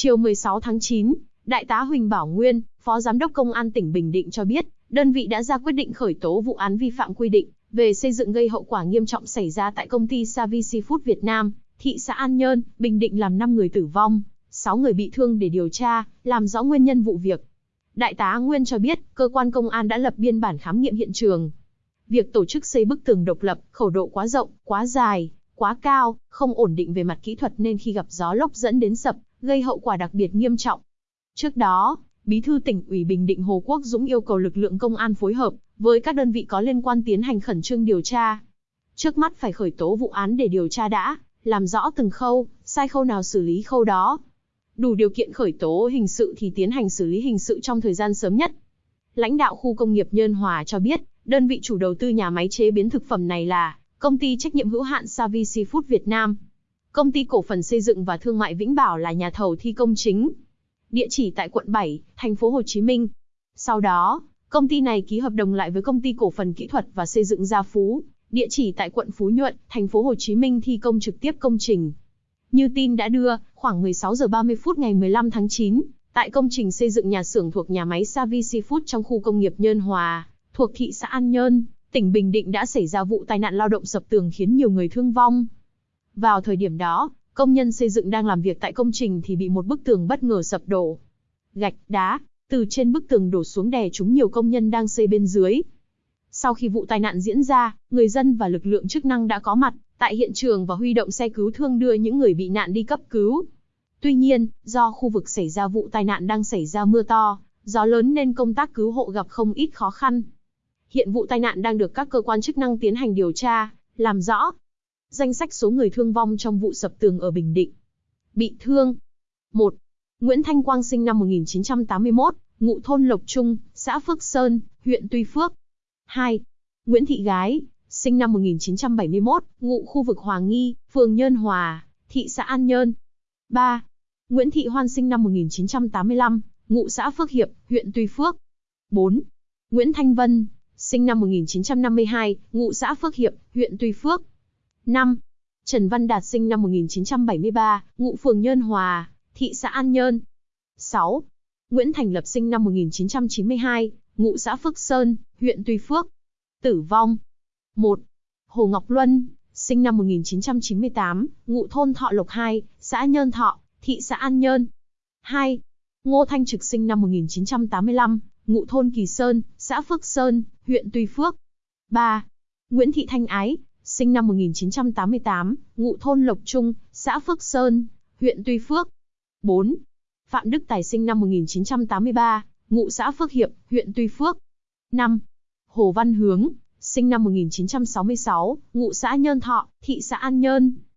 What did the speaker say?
Chiều 16 tháng 9, Đại tá Huỳnh Bảo Nguyên, Phó Giám đốc Công an tỉnh Bình Định cho biết, đơn vị đã ra quyết định khởi tố vụ án vi phạm quy định về xây dựng gây hậu quả nghiêm trọng xảy ra tại công ty Savi Seafood Việt Nam, thị xã An Nhơn, Bình Định làm 5 người tử vong, 6 người bị thương để điều tra, làm rõ nguyên nhân vụ việc. Đại tá Nguyên cho biết, cơ quan công an đã lập biên bản khám nghiệm hiện trường. Việc tổ chức xây bức tường độc lập, khẩu độ quá rộng, quá dài, quá cao, không ổn định về mặt kỹ thuật nên khi gặp gió lốc dẫn đến sập, gây hậu quả đặc biệt nghiêm trọng. Trước đó, Bí thư tỉnh ủy Bình Định Hồ Quốc Dũng yêu cầu lực lượng công an phối hợp với các đơn vị có liên quan tiến hành khẩn trương điều tra. Trước mắt phải khởi tố vụ án để điều tra đã, làm rõ từng khâu, sai khâu nào xử lý khâu đó. Đủ điều kiện khởi tố hình sự thì tiến hành xử lý hình sự trong thời gian sớm nhất. Lãnh đạo khu công nghiệp Nhân Hòa cho biết, đơn vị chủ đầu tư nhà máy chế biến thực phẩm này là công ty trách nhiệm hữu hạn Savi Seafood Việt Nam. Công ty cổ phần xây dựng và thương mại Vĩnh Bảo là nhà thầu thi công chính. Địa chỉ tại quận 7, thành phố Hồ Chí Minh. Sau đó, công ty này ký hợp đồng lại với công ty cổ phần kỹ thuật và xây dựng Gia Phú, địa chỉ tại quận Phú Nhuận, thành phố Hồ Chí Minh thi công trực tiếp công trình. Như tin đã đưa, khoảng 16 giờ 30 phút ngày 15 tháng 9, tại công trình xây dựng nhà xưởng thuộc nhà máy Savi Seafood trong khu công nghiệp Nhơn Hòa, thuộc thị xã An Nhơn, tỉnh Bình Định đã xảy ra vụ tai nạn lao động sập tường khiến nhiều người thương vong. Vào thời điểm đó, công nhân xây dựng đang làm việc tại công trình thì bị một bức tường bất ngờ sập đổ. Gạch, đá, từ trên bức tường đổ xuống đè trúng nhiều công nhân đang xây bên dưới. Sau khi vụ tai nạn diễn ra, người dân và lực lượng chức năng đã có mặt tại hiện trường và huy động xe cứu thương đưa những người bị nạn đi cấp cứu. Tuy nhiên, do khu vực xảy ra vụ tai nạn đang xảy ra mưa to, gió lớn nên công tác cứu hộ gặp không ít khó khăn. Hiện vụ tai nạn đang được các cơ quan chức năng tiến hành điều tra, làm rõ. Danh sách số người thương vong trong vụ sập tường ở Bình Định. Bị thương. 1. Nguyễn Thanh Quang sinh năm 1981, ngụ thôn Lộc Trung, xã Phước Sơn, huyện Tuy Phước. 2. Nguyễn Thị Gái, sinh năm 1971, ngụ khu vực Hoàng Nghi, phường Nhơn Hòa, thị xã An Nhơn. 3. Nguyễn Thị Hoan sinh năm 1985, ngụ xã Phước Hiệp, huyện Tuy Phước. 4. Nguyễn Thanh Vân, sinh năm 1952, ngụ xã Phước Hiệp, huyện Tuy Phước. 5. Trần Văn Đạt sinh năm 1973, ngụ phường Nhơn Hòa, thị xã An Nhơn. 6. Nguyễn Thành Lập sinh năm 1992, ngụ xã Phước Sơn, huyện Tuy Phước. Tử vong. 1. Hồ Ngọc Luân, sinh năm 1998, ngụ thôn Thọ Lộc 2, xã Nhơn Thọ, thị xã An Nhơn. 2. Ngô Thanh Trực sinh năm 1985, ngụ thôn Kỳ Sơn, xã Phước Sơn, huyện Tuy Phước. 3. Nguyễn Thị Thanh Ái, sinh năm 1988, ngụ thôn Lộc Trung, xã Phước Sơn, huyện Tuy Phước. 4. Phạm Đức Tài sinh năm 1983, ngụ xã Phước Hiệp, huyện Tuy Phước. 5. Hồ Văn Hướng, sinh năm 1966, ngụ xã Nhơn Thọ, thị xã An Nhơn.